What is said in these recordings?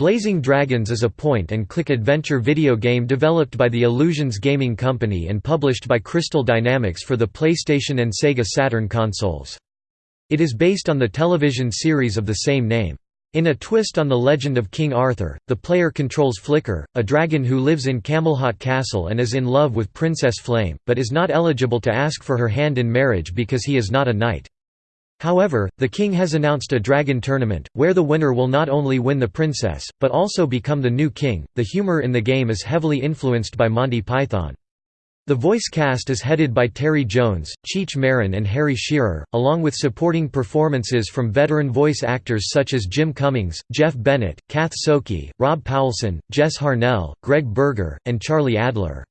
Blazing Dragons is a point-and-click adventure video game developed by the Illusions Gaming Company and published by Crystal Dynamics for the PlayStation and Sega Saturn consoles. It is based on the television series of the same name. In a twist on the legend of King Arthur, the player controls Flicker, a dragon who lives in Camelhot Castle and is in love with Princess Flame, but is not eligible to ask for her hand in marriage because he is not a knight. However, the king has announced a dragon tournament, where the winner will not only win the princess, but also become the new king. The humor in the game is heavily influenced by Monty Python. The voice cast is headed by Terry Jones, Cheech Marin and Harry Shearer, along with supporting performances from veteran voice actors such as Jim Cummings, Jeff Bennett, Kath Soucie, Rob Paulsen, Jess Harnell, Greg Berger, and Charlie Adler.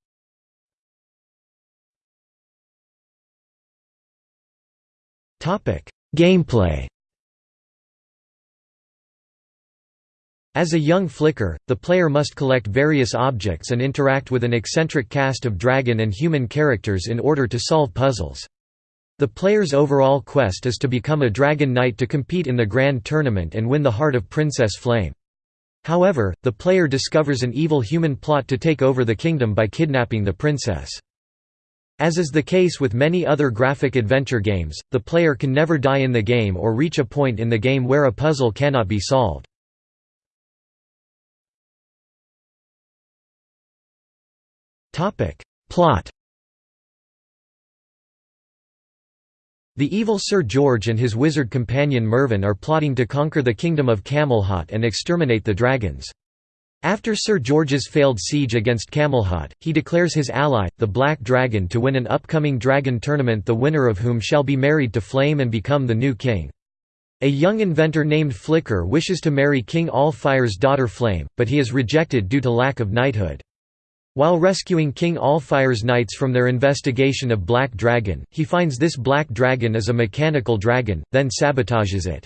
Gameplay As a young flicker, the player must collect various objects and interact with an eccentric cast of dragon and human characters in order to solve puzzles. The player's overall quest is to become a Dragon Knight to compete in the Grand Tournament and win the heart of Princess Flame. However, the player discovers an evil human plot to take over the kingdom by kidnapping the princess. As is the case with many other graphic adventure games, the player can never die in the game or reach a point in the game where a puzzle cannot be solved. Plot The evil Sir George and his wizard companion Mervyn are plotting to conquer the kingdom of Camelhot and exterminate the dragons. After Sir George's failed siege against Camelhot, he declares his ally, the Black Dragon to win an upcoming dragon tournament the winner of whom shall be married to Flame and become the new king. A young inventor named Flicker wishes to marry King Allfire's daughter Flame, but he is rejected due to lack of knighthood. While rescuing King Allfire's knights from their investigation of Black Dragon, he finds this Black Dragon is a mechanical dragon, then sabotages it.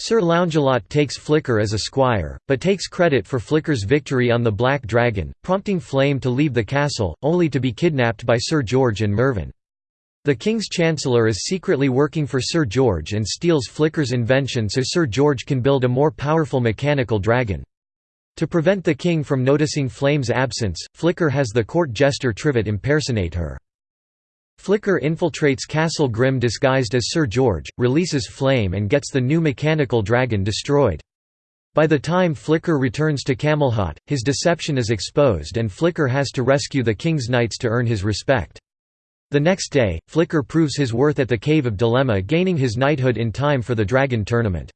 Sir Loungelot takes Flicker as a squire, but takes credit for Flicker's victory on the Black Dragon, prompting Flame to leave the castle, only to be kidnapped by Sir George and Mervyn. The King's Chancellor is secretly working for Sir George and steals Flicker's invention so Sir George can build a more powerful mechanical dragon. To prevent the king from noticing Flame's absence, Flicker has the court jester Trivet impersonate her. Flicker infiltrates Castle Grim disguised as Sir George, releases Flame and gets the new mechanical dragon destroyed. By the time Flicker returns to Camelhot, his deception is exposed and Flicker has to rescue the king's knights to earn his respect. The next day, Flicker proves his worth at the Cave of Dilemma gaining his knighthood in time for the Dragon Tournament.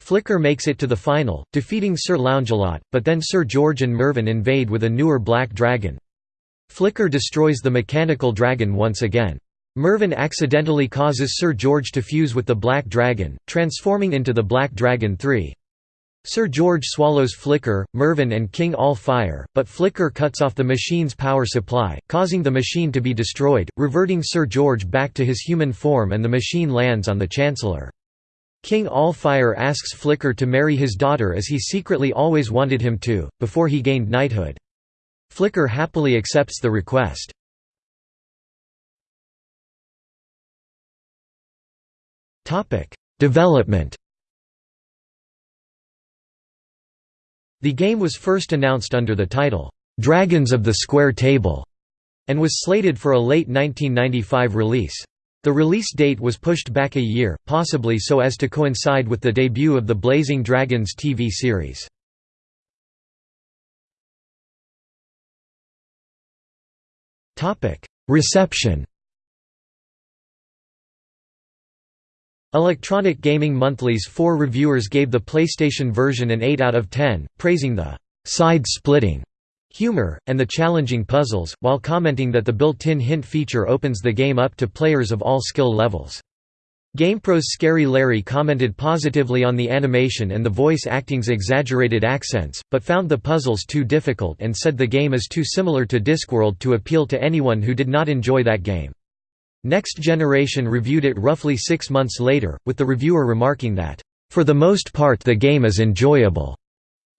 Flicker makes it to the final, defeating Sir Loungelot, but then Sir George and Mervyn invade with a newer black dragon. Flicker destroys the mechanical dragon once again. Mervyn accidentally causes Sir George to fuse with the Black Dragon, transforming into the Black Dragon 3. Sir George swallows Flicker, Mervyn and King Allfire, but Flicker cuts off the machine's power supply, causing the machine to be destroyed, reverting Sir George back to his human form and the machine lands on the Chancellor. King Allfire asks Flicker to marry his daughter as he secretly always wanted him to, before he gained knighthood. Flicker happily accepts the request. Development The game was first announced under the title, "'Dragons of the Square Table' and was slated for a late 1995 release. The release date was pushed back a year, possibly so as to coincide with the debut of the Blazing Dragons TV series. Reception Electronic Gaming Monthly's four reviewers gave the PlayStation version an 8 out of 10, praising the «side-splitting» humor, and the challenging puzzles, while commenting that the built-in hint feature opens the game up to players of all skill levels. GamePro's Scary Larry commented positively on the animation and the voice acting's exaggerated accents, but found the puzzles too difficult and said the game is too similar to Discworld to appeal to anyone who did not enjoy that game. Next Generation reviewed it roughly six months later, with the reviewer remarking that, "...for the most part the game is enjoyable."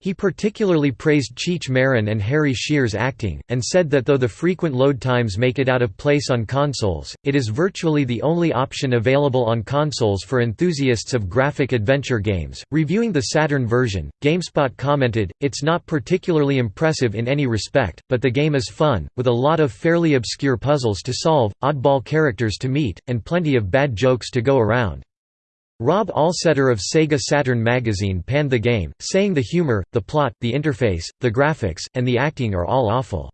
He particularly praised Cheech Marin and Harry Shearer's acting, and said that though the frequent load times make it out of place on consoles, it is virtually the only option available on consoles for enthusiasts of graphic adventure games. Reviewing the Saturn version, GameSpot commented, It's not particularly impressive in any respect, but the game is fun, with a lot of fairly obscure puzzles to solve, oddball characters to meet, and plenty of bad jokes to go around. Rob Allsetter of Sega Saturn magazine panned the game, saying the humor, the plot, the interface, the graphics, and the acting are all awful.